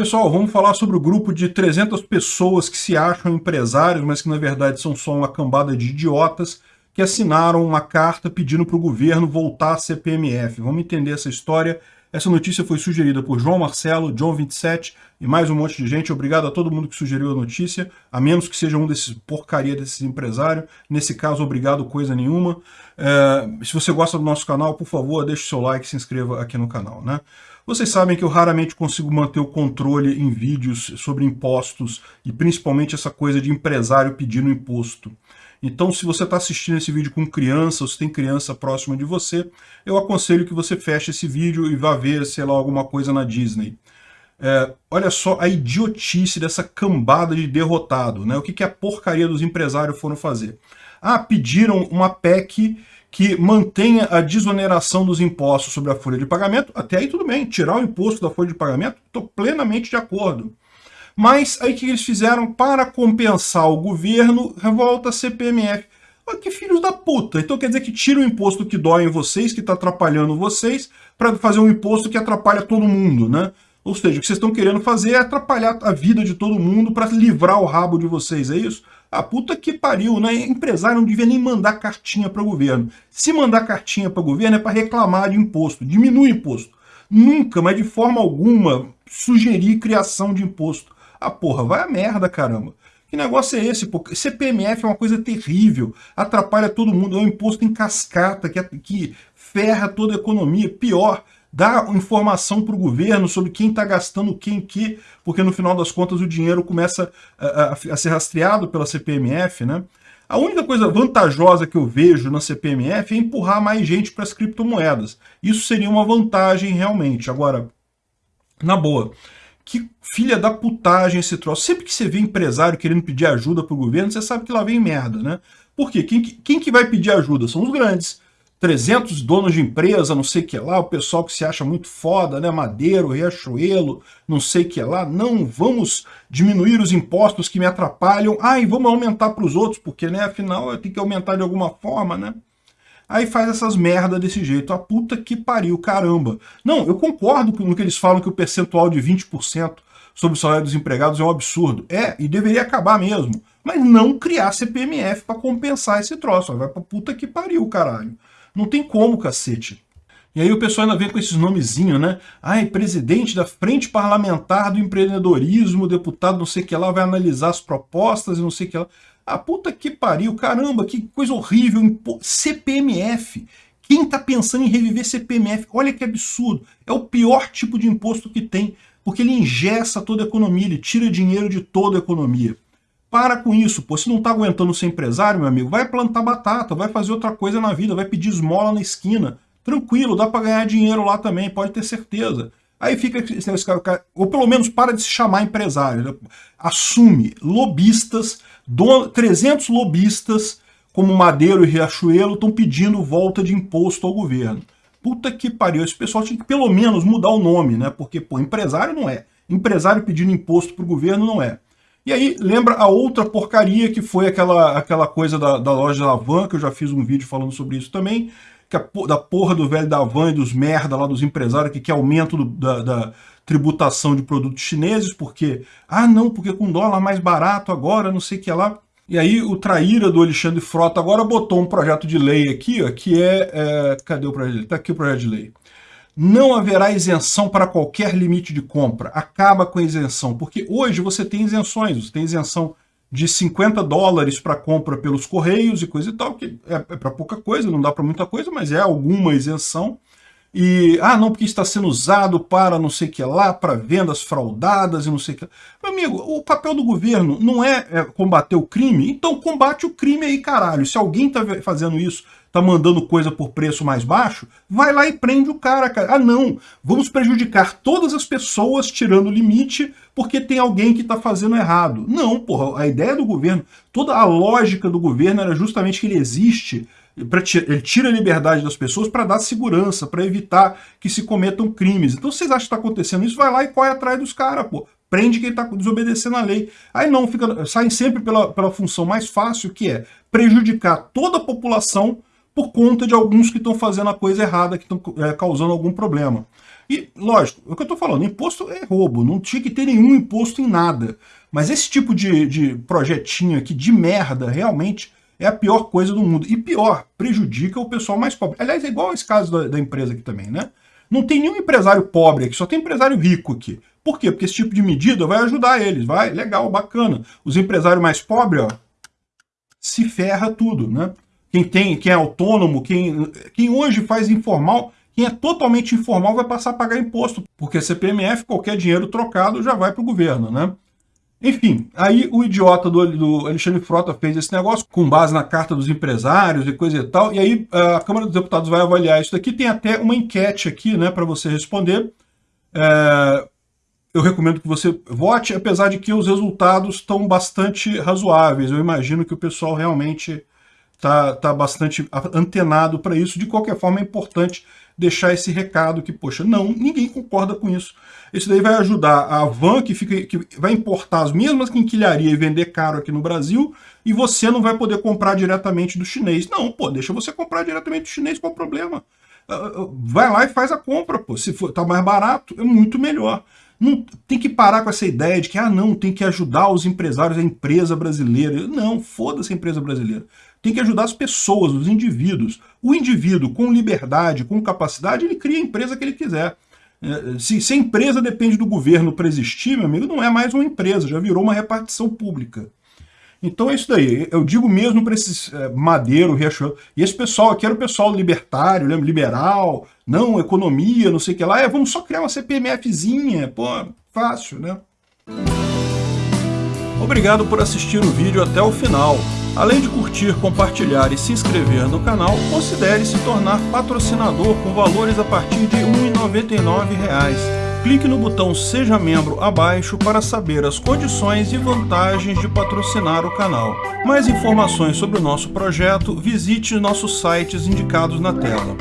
Pessoal, vamos falar sobre o grupo de 300 pessoas que se acham empresários, mas que na verdade são só uma cambada de idiotas que assinaram uma carta pedindo para o governo voltar a CPMF. Vamos entender essa história. Essa notícia foi sugerida por João Marcelo, John27 e mais um monte de gente. Obrigado a todo mundo que sugeriu a notícia, a menos que seja um desses porcaria desses empresários. Nesse caso, obrigado coisa nenhuma. É, se você gosta do nosso canal, por favor, deixe seu like e se inscreva aqui no canal. Né? Vocês sabem que eu raramente consigo manter o controle em vídeos sobre impostos e principalmente essa coisa de empresário pedindo imposto. Então, se você está assistindo esse vídeo com criança, ou se tem criança próxima de você, eu aconselho que você feche esse vídeo e vá ver, sei lá, alguma coisa na Disney. É, olha só a idiotice dessa cambada de derrotado. Né? O que, que a porcaria dos empresários foram fazer? Ah, pediram uma PEC que mantenha a desoneração dos impostos sobre a folha de pagamento, até aí tudo bem, tirar o imposto da folha de pagamento, estou plenamente de acordo. Mas aí o que eles fizeram para compensar o governo, revolta CPMF. Olha que filhos da puta. Então quer dizer que tira o imposto que dói em vocês, que está atrapalhando vocês, para fazer um imposto que atrapalha todo mundo, né? Ou seja, o que vocês estão querendo fazer é atrapalhar a vida de todo mundo para livrar o rabo de vocês, é isso? A puta que pariu, né? Empresário não devia nem mandar cartinha para o governo. Se mandar cartinha para o governo é para reclamar de imposto, diminui imposto. Nunca, mas de forma alguma, sugerir criação de imposto. Ah, porra, vai a merda, caramba. Que negócio é esse? Pô? CPMF é uma coisa terrível, atrapalha todo mundo, é um imposto em cascata que, que ferra toda a economia. Pior, dá informação para o governo sobre quem está gastando quem que, porque no final das contas o dinheiro começa a, a, a, ser rastreado pela CPMF, né? A única coisa vantajosa que eu vejo na CPMF é empurrar mais gente para as criptomoedas. Isso seria uma vantagem realmente. Agora, na boa, que filha da putagem esse troço. Sempre que você vê empresário querendo pedir ajuda para o governo, você sabe que lá vem merda, né? Por quê? Quem, quem que vai pedir ajuda? São os grandes. 300 donos de empresa, não sei o que lá, o pessoal que se acha muito foda, né, Madeiro, Riachuelo, não sei o que lá, não, vamos diminuir os impostos que me atrapalham, ah, e vamos aumentar para os outros, porque, né, afinal, eu tenho que aumentar de alguma forma, né. Aí faz essas merda desse jeito, a puta que pariu, caramba. Não, eu concordo com no que eles falam que o percentual de 20% sobre o salário dos empregados é um absurdo. É, e deveria acabar mesmo. Mas não criar CPMF para compensar esse troço. Vai pra puta que pariu, caralho. Não tem como, cacete. E aí o pessoal ainda vem com esses nomezinhos, né? Ai, presidente da Frente Parlamentar do Empreendedorismo, deputado não sei o que lá, vai analisar as propostas e não sei o que lá. Ah, puta que pariu, caramba, que coisa horrível. CPMF. Quem tá pensando em reviver CPMF? Olha que absurdo. É o pior tipo de imposto que tem, porque ele ingessa toda a economia, ele tira dinheiro de toda a economia. Para com isso, pô. Se não tá aguentando ser empresário, meu amigo, vai plantar batata, vai fazer outra coisa na vida, vai pedir esmola na esquina. Tranquilo, dá para ganhar dinheiro lá também, pode ter certeza. Aí fica esse cara, ou pelo menos para de se chamar empresário. Né? Assume lobistas, 300 lobistas, como Madeiro e Riachuelo, estão pedindo volta de imposto ao governo. Puta que pariu, esse pessoal tinha que pelo menos mudar o nome, né? Porque, pô, empresário não é. Empresário pedindo imposto para o governo não é. E aí lembra a outra porcaria que foi aquela, aquela coisa da, da loja da Van, que eu já fiz um vídeo falando sobre isso também, que a, da porra do velho da Van e dos merda lá dos empresários que quer aumento do, da, da, tributação de produtos chineses, porque, ah não, porque com dólar mais barato agora, não sei o que lá. E aí o traíra do Alexandre Frota agora botou um projeto de lei aqui, ó, que é, é cadê o projeto de lei? Tá aqui o projeto de lei não haverá isenção para qualquer limite de compra. Acaba com a isenção, porque hoje você tem isenções, você tem isenção de 50 dólares para compra pelos correios e coisa e tal, que é, é para pouca coisa, não dá para muita coisa, mas é alguma isenção. E, ah, não, porque está sendo usado para não sei o que lá, para vendas fraudadas e não sei o que. Meu amigo, o papel do governo não é, é combater o crime, então combate o crime aí, caralho. Se alguém está fazendo isso tá mandando coisa por preço mais baixo, vai lá e prende o cara, cara. Ah, não, vamos prejudicar todas as pessoas tirando o limite porque tem alguém que está fazendo errado. Não, porra, a ideia do governo, toda a lógica do governo era justamente que ele existe ele tira a liberdade das pessoas para dar segurança, para evitar que se cometam crimes. Então, vocês acham que está acontecendo isso? Vai lá e corre atrás dos caras, pô. Prende quem está desobedecendo a lei. Aí não, fica, saem sempre pela, pela função mais fácil, que é prejudicar toda a população por conta de alguns que estão fazendo a coisa errada, que estão é, causando algum problema. E, lógico, é o que eu estou falando, imposto é roubo, não tinha que ter nenhum imposto em nada. Mas esse tipo de, de projetinho aqui de merda, realmente, é a pior coisa do mundo. E pior, prejudica o pessoal mais pobre. Aliás, é igual esse caso da, da empresa aqui também, né? Não tem nenhum empresário pobre aqui, só tem empresário rico aqui. Por quê? Porque esse tipo de medida vai ajudar eles, vai, legal, bacana. Os empresários mais pobres, ó, se ferra tudo, né? Quem tem, quem é autônomo, quem, quem hoje faz informal, quem é totalmente informal vai passar a pagar imposto, porque CPMF, qualquer dinheiro trocado já vai para o governo, né? Enfim, aí o idiota do, do, Alexandre Frota fez esse negócio com base na carta dos empresários e coisa e tal, e aí a Câmara dos Deputados vai avaliar isso daqui, tem até uma enquete aqui, né, para você responder. É, eu recomendo que você vote, apesar de que os resultados estão bastante razoáveis. Eu imagino que o pessoal realmente está tá bastante antenado para isso. De qualquer forma, é importante deixar esse recado que, poxa, não, ninguém concorda com isso. Isso daí vai ajudar a van, que, fica, que vai importar as mesmas quinquilharias e vender caro aqui no Brasil, e você não vai poder comprar diretamente do chinês. Não, pô, deixa você comprar diretamente do chinês, qual o problema? Ah, ah, vai lá e faz a compra, pô. Se for, tá mais barato, é muito melhor. Não, tem que parar com essa ideia de que, ah, não, tem que ajudar os empresários, a empresa brasileira. Não, foda-se a empresa brasileira. Tem que ajudar as pessoas, os indivíduos. O indivíduo, com liberdade, com capacidade, ele cria a empresa que ele quiser. É, se, se a empresa depende do governo para existir, meu amigo, não é mais uma empresa, já virou uma repartição pública. Então é isso daí. Eu digo mesmo para esses é, Madeiro, Riachuelo, e esse pessoal aqui era o pessoal libertário, lembra? liberal, não, economia, não sei o que lá. É, vamos só criar uma CPMFzinha, pô, fácil, né? Obrigado por assistir o vídeo até o final. Além de curtir, compartilhar e se inscrever no canal, considere se tornar patrocinador com valores a partir de R$ 1,99 clique no botão Seja Membro abaixo para saber as condições e vantagens de patrocinar o canal. Mais informações sobre o nosso projeto, visite nossos sites indicados na tela.